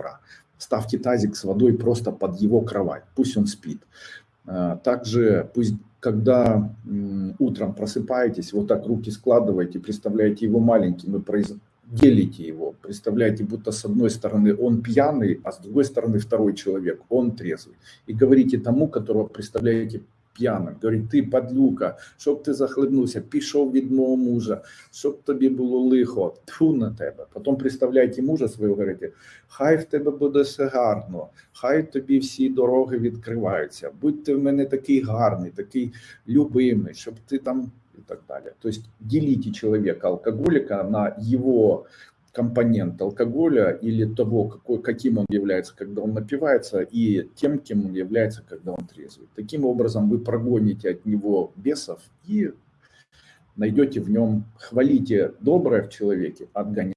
добра. Ставьте тазик с водой просто под его кровать, пусть он спит. А, также пусть, когда утром просыпаетесь, вот так руки складываете, представляете его маленьким и произ... делите его. Представляете, будто с одной стороны он пьяный, а с другой стороны второй человек, он трезвый. И говорите тому, которого представляете п'яним. Говорить, ти падлюка, щоб ти захлебнувся, пішов від мого мужа, щоб тобі було лихо, тьфу на тебе. Потім представляйте мужа свого, говорите, хай в тебе буде все гарно, хай тобі всі дороги відкриваються, будь ти в мене такий гарний, такий любимий, щоб ти там і так далі. Тобто діліть чоловіка алкоголіка на його компонент алкоголя или того, какой, каким он является, когда он напивается, и тем, кем он является, когда он трезвый. Таким образом вы прогоните от него бесов и найдете в нем, хвалите доброе в человеке, отгоняйте